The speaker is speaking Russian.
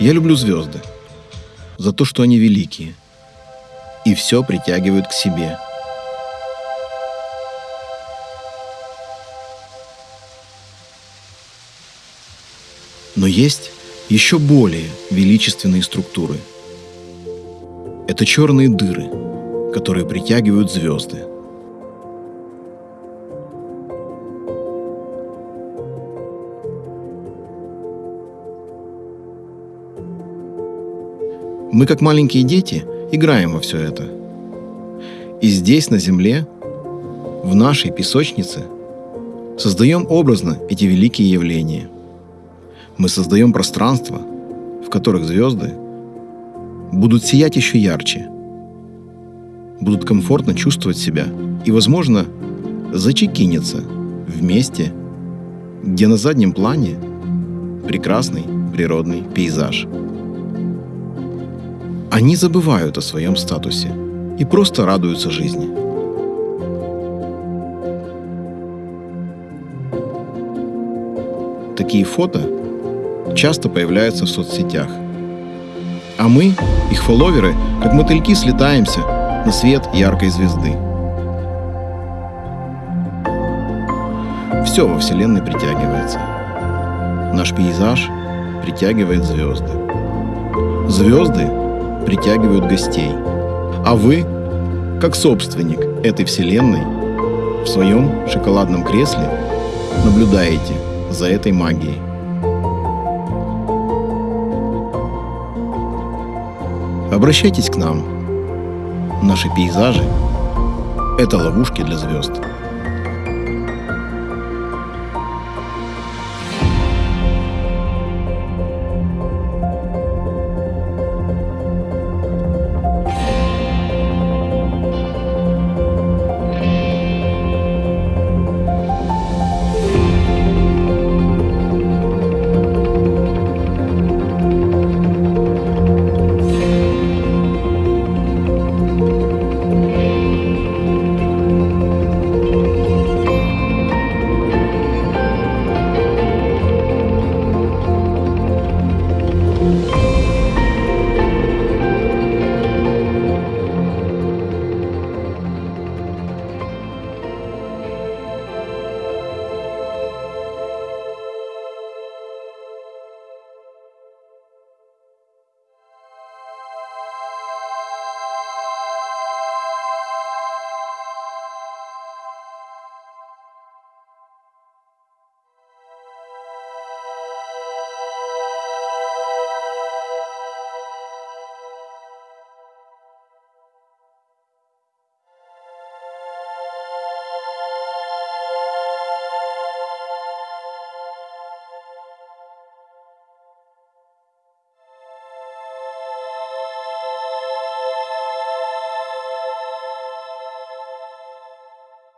Я люблю звезды за то, что они великие и все притягивают к себе. Но есть еще более величественные структуры. Это черные дыры, которые притягивают звезды. Мы, как маленькие дети, играем во все это. И здесь, на Земле, в нашей песочнице, создаем образно эти великие явления. Мы создаем пространства, в которых звезды будут сиять еще ярче, будут комфортно чувствовать себя и, возможно, зачекинятся в месте, где на заднем плане прекрасный природный пейзаж – они забывают о своем статусе и просто радуются жизни. Такие фото часто появляются в соцсетях. А мы, их фолловеры, как мотыльки слетаемся на свет яркой звезды. Все во Вселенной притягивается. Наш пейзаж притягивает звезды. Звезды притягивают гостей. А вы, как собственник этой вселенной, в своем шоколадном кресле наблюдаете за этой магией. Обращайтесь к нам. Наши пейзажи – это ловушки для звезд.